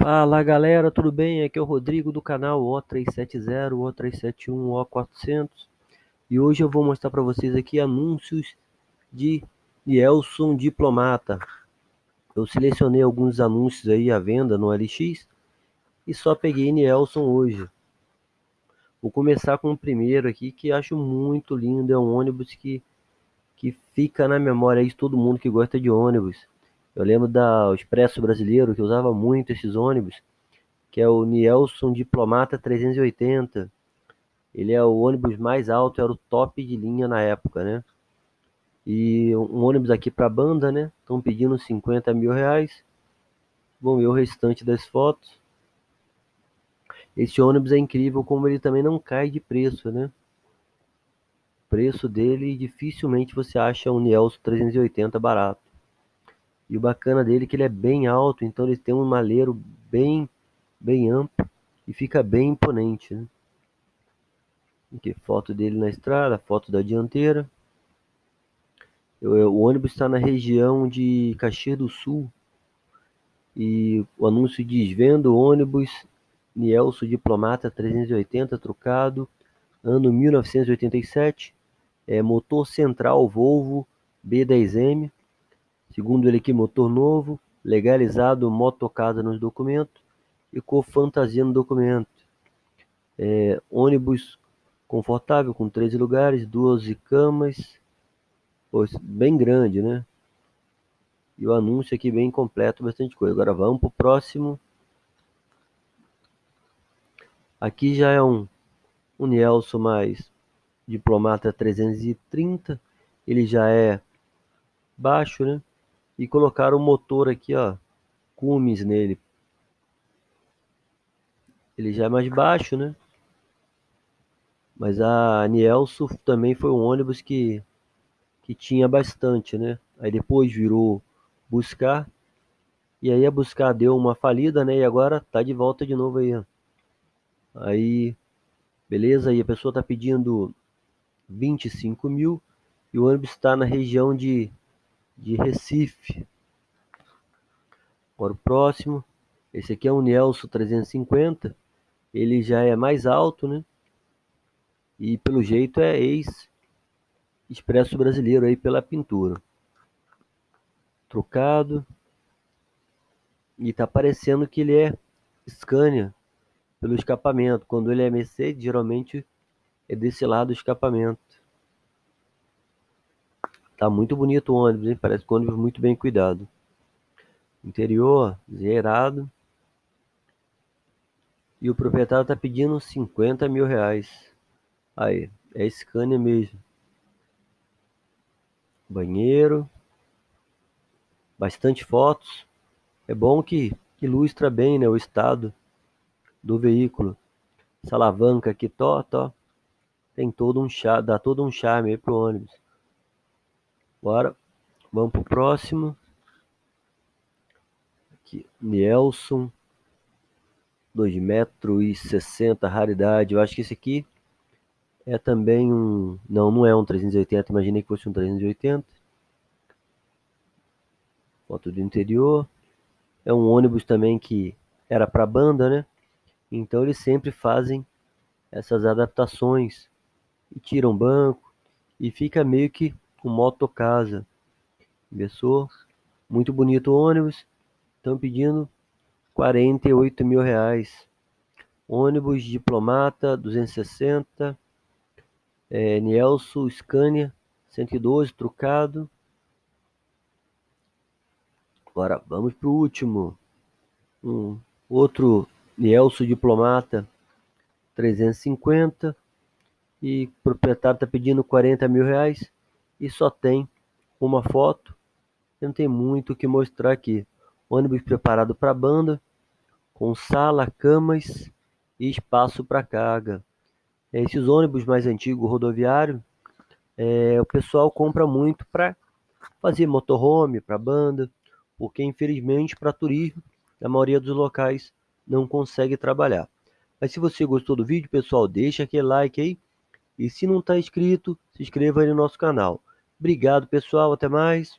Fala galera, tudo bem? Aqui é o Rodrigo do canal O370, O371, O400 e hoje eu vou mostrar para vocês aqui anúncios de Nielson Diplomata. Eu selecionei alguns anúncios aí à venda no LX e só peguei Nielson hoje. Vou começar com o primeiro aqui que acho muito lindo, é um ônibus que, que fica na memória de todo mundo que gosta de ônibus. Eu lembro da Expresso Brasileiro, que usava muito esses ônibus, que é o Nielson Diplomata 380. Ele é o ônibus mais alto, era o top de linha na época, né? E um ônibus aqui para banda, né? Estão pedindo 50 mil reais. Vamos ver o restante das fotos. Esse ônibus é incrível como ele também não cai de preço, né? O preço dele dificilmente você acha um Nielson 380 barato. E o bacana dele é que ele é bem alto, então ele tem um maleiro bem, bem amplo e fica bem imponente. Né? Aqui, foto dele na estrada, foto da dianteira. O ônibus está na região de Caxias do Sul. E o anúncio diz: vendo ônibus Nielso Diplomata 380 trocado, ano 1987, é, motor central Volvo B10M, Segundo ele aqui, motor novo, legalizado motocasa nos documentos e com fantasia no documento. É, ônibus confortável com 13 lugares, 12 camas, bem grande, né? E o anúncio aqui bem completo, bastante coisa. Agora vamos para o próximo. Aqui já é um, um Nielso mais Diplomata 330. Ele já é baixo, né? E colocaram o motor aqui, ó, Cummins nele. Ele já é mais baixo, né? Mas a Nielso também foi um ônibus que, que tinha bastante, né? Aí depois virou Buscar. E aí a Buscar deu uma falida, né? E agora tá de volta de novo aí. Ó. Aí, beleza? E a pessoa tá pedindo 25 mil. E o ônibus está na região de de Recife. Agora o próximo, esse aqui é um Nelson 350, ele já é mais alto, né? E pelo jeito é ex Expresso Brasileiro aí pela pintura. Trocado. E tá parecendo que ele é Scania pelo escapamento. Quando ele é Mercedes, geralmente é desse lado o escapamento. Tá muito bonito o ônibus, hein? Parece que o ônibus muito bem cuidado. Interior, zerado. E o proprietário tá pedindo 50 mil reais. Aí, é Scania mesmo. Banheiro. Bastante fotos. É bom que ilustra bem né, o estado do veículo. Essa alavanca aqui, tó, tó. Tem todo um charme, dá todo um charme aí pro ônibus. Bora. Vamos pro próximo. Aqui, Nelson. 2 metros e 60, raridade. Eu acho que esse aqui é também um... Não, não é um 380. Imaginei que fosse um 380. Foto do interior. É um ônibus também que era para banda, né? Então eles sempre fazem essas adaptações e tiram banco e fica meio que com motocasa. Inversor, muito bonito o ônibus. Estão pedindo 48 mil reais. Ônibus Diplomata 260. É, Nielso Scania 112 trucado. Agora vamos para o último. Um outro Nielso Diplomata 350. E o proprietário está pedindo 40 mil reais e só tem uma foto. Não tem muito o que mostrar aqui. Ônibus preparado para banda, com sala, camas e espaço para carga. Esses ônibus mais antigos rodoviário, é, o pessoal compra muito para fazer motorhome, para banda, porque infelizmente para turismo, a maioria dos locais não consegue trabalhar. Mas se você gostou do vídeo, pessoal, deixa aquele like aí. E se não está inscrito, se inscreva aí no nosso canal. Obrigado, pessoal. Até mais.